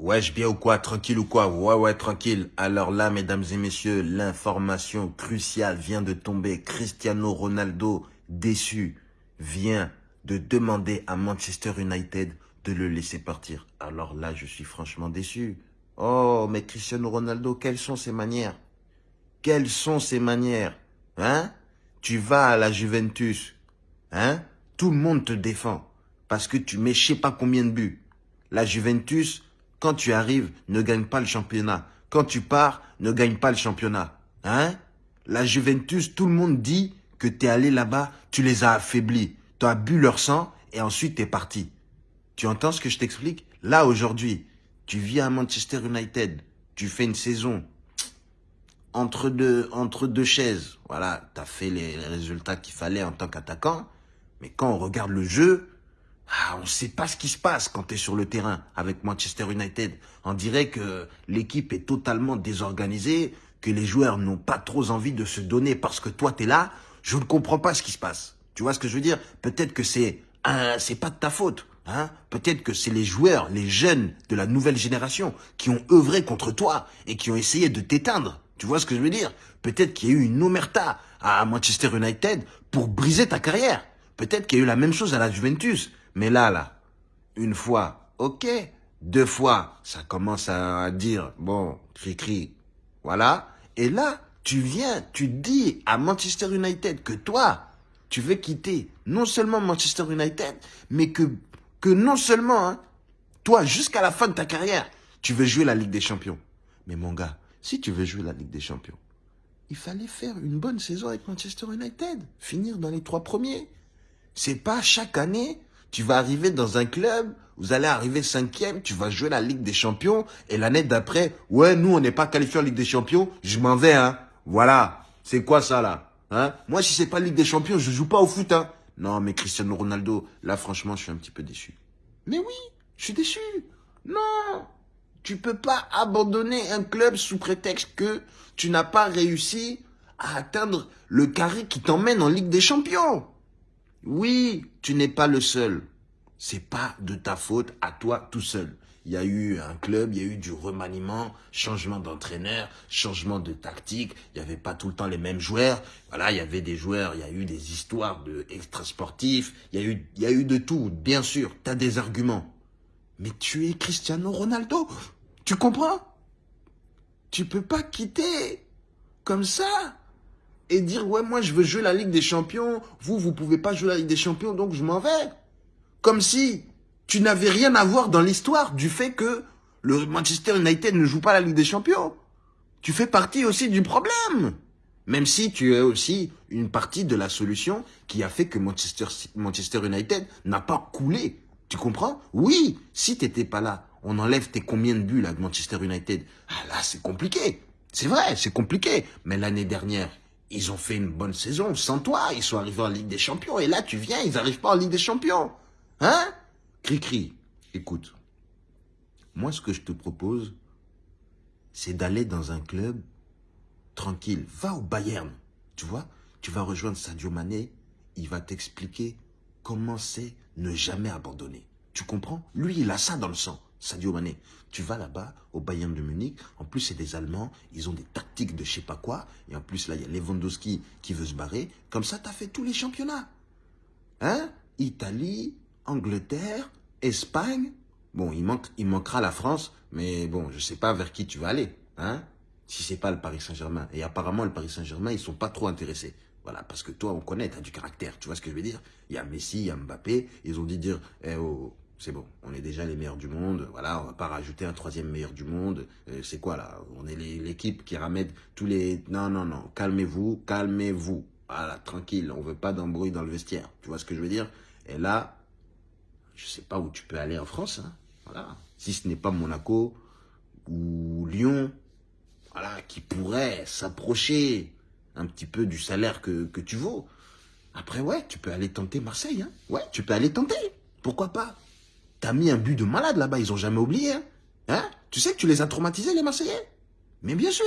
Wesh, bien ou quoi Tranquille ou quoi? Ouais, ouais, tranquille. Alors là, mesdames et messieurs, l'information cruciale vient de tomber. Cristiano Ronaldo, déçu, vient de demander à Manchester United de le laisser partir. Alors là, je suis franchement déçu. Oh, mais Cristiano Ronaldo, quelles sont ses manières? Quelles sont ses manières? Hein? Tu vas à la Juventus, hein? Tout le monde te défend parce que tu mets je sais pas combien de buts. La Juventus, quand tu arrives, ne gagne pas le championnat. Quand tu pars, ne gagne pas le championnat. Hein? La Juventus, tout le monde dit que tu es allé là-bas, tu les as affaiblis. Tu as bu leur sang et ensuite tu es parti. Tu entends ce que je t'explique? Là, aujourd'hui, tu viens à Manchester United, tu fais une saison entre deux, entre deux chaises. Voilà, tu as fait les résultats qu'il fallait en tant qu'attaquant. Mais quand on regarde le jeu, ah, on ne sait pas ce qui se passe quand tu es sur le terrain avec Manchester United. On dirait que l'équipe est totalement désorganisée, que les joueurs n'ont pas trop envie de se donner parce que toi, tu es là. Je ne comprends pas ce qui se passe. Tu vois ce que je veux dire? Peut-être que c'est c'est pas de ta faute. Hein? Peut-être que c'est les joueurs, les jeunes de la nouvelle génération qui ont œuvré contre toi et qui ont essayé de t'éteindre. Tu vois ce que je veux dire? Peut-être qu'il y a eu une omerta à Manchester United pour briser ta carrière. Peut-être qu'il y a eu la même chose à la Juventus. Mais là, là, une fois, ok. Deux fois, ça commence à dire, bon, cri-cri, voilà. Et là, tu viens, tu dis à Manchester United que toi, tu veux quitter non seulement Manchester United, mais que, non seulement, hein, toi, jusqu'à la fin de ta carrière, tu veux jouer la Ligue des Champions. Mais mon gars, si tu veux jouer la Ligue des Champions, il fallait faire une bonne saison avec Manchester United, finir dans les trois premiers. C'est pas chaque année tu vas arriver dans un club, vous allez arriver cinquième, tu vas jouer la Ligue des Champions, et l'année d'après, ouais, nous, on n'est pas qualifié en Ligue des Champions, je m'en vais, hein. Voilà. C'est quoi ça, là hein? Moi, si c'est pas Ligue des Champions, je joue pas au foot, hein. Non, mais Cristiano Ronaldo, là, franchement, je suis un petit peu déçu. Mais oui, je suis déçu. Non, tu peux pas abandonner un club sous prétexte que tu n'as pas réussi à atteindre le carré qui t'emmène en Ligue des Champions. Oui, tu n'es pas le seul. C'est pas de ta faute à toi tout seul. Il y a eu un club, il y a eu du remaniement, changement d'entraîneur, changement de tactique. Il n'y avait pas tout le temps les mêmes joueurs. Voilà, il y avait des joueurs, il y a eu des histoires de extra sportifs. Il y a eu, il y a eu de tout. Bien sûr, tu as des arguments. Mais tu es Cristiano Ronaldo. Tu comprends? Tu peux pas quitter comme ça et dire ouais moi je veux jouer la Ligue des Champions, vous vous pouvez pas jouer la Ligue des Champions donc je m'en vais. Comme si tu n'avais rien à voir dans l'histoire du fait que le Manchester United ne joue pas la Ligue des Champions. Tu fais partie aussi du problème. Même si tu es aussi une partie de la solution qui a fait que Manchester, Manchester United n'a pas coulé. Tu comprends? Oui, si tu n'étais pas là, on enlève tes combien de buts là de Manchester United. Ah là, c'est compliqué. C'est vrai, c'est compliqué. Mais l'année dernière, ils ont fait une bonne saison sans toi. Ils sont arrivés en Ligue des Champions. Et là, tu viens, ils n'arrivent pas en Ligue des Champions. Hein? Cri-cri, écoute. Moi, ce que je te propose, c'est d'aller dans un club tranquille. Va au Bayern, tu vois? Tu vas rejoindre Sadio Mané. Il va t'expliquer comment c'est ne jamais abandonner. Tu comprends? Lui, il a ça dans le sang. Sadio Mané. Tu vas là-bas, au Bayern de Munich. En plus, c'est des Allemands. Ils ont des tactiques de je sais pas quoi. Et en plus, là, il y a Lewandowski qui veut se barrer. Comme ça, tu as fait tous les championnats. Hein? Italie, Angleterre, Espagne. Bon, il, manque, il manquera la France. Mais bon, je sais pas vers qui tu vas aller. Hein? Si c'est pas le Paris Saint-Germain. Et apparemment, le Paris Saint-Germain, ils sont pas trop intéressés. Voilà, parce que toi, on connaît, tu as du caractère. Tu vois ce que je veux dire? Il y a Messi, il y a Mbappé. Ils ont dit dire, eh, oh, c'est bon, on est déjà les meilleurs du monde, voilà, on va pas rajouter un troisième meilleur du monde, euh, c'est quoi là? On est l'équipe qui ramène tous les... Non, non, non, calmez-vous, calmez-vous, voilà, tranquille, on veut pas d'embrouille dans le vestiaire, tu vois ce que je veux dire? Et là, je sais pas où tu peux aller en France, hein, voilà, si ce n'est pas Monaco ou Lyon, voilà, qui pourrait s'approcher un petit peu du salaire que, que tu vaux. Après, ouais, tu peux aller tenter Marseille, hein, ouais, tu peux aller tenter, pourquoi pas? T'as mis un but de malade là-bas, ils ont jamais oublié. Hein, hein? Tu sais que tu les as traumatisés, les Marseillais? Mais bien sûr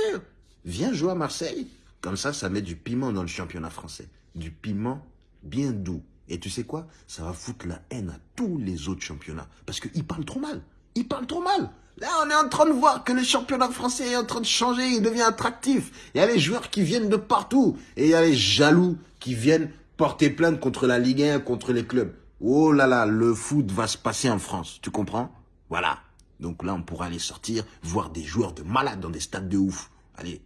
Viens jouer à Marseille. Comme ça, ça met du piment dans le championnat français. Du piment bien doux. Et tu sais quoi? Ça va foutre la haine à tous les autres championnats. Parce qu'ils parlent trop mal. Ils parlent trop mal. Là, on est en train de voir que le championnat français est en train de changer, il devient attractif. Il y a les joueurs qui viennent de partout. Et il y a les jaloux qui viennent porter plainte contre la Ligue 1, contre les clubs. Oh là là, le foot va se passer en France, tu comprends? Voilà. Donc là, on pourra aller sortir, voir des joueurs de malades dans des stades de ouf. Allez,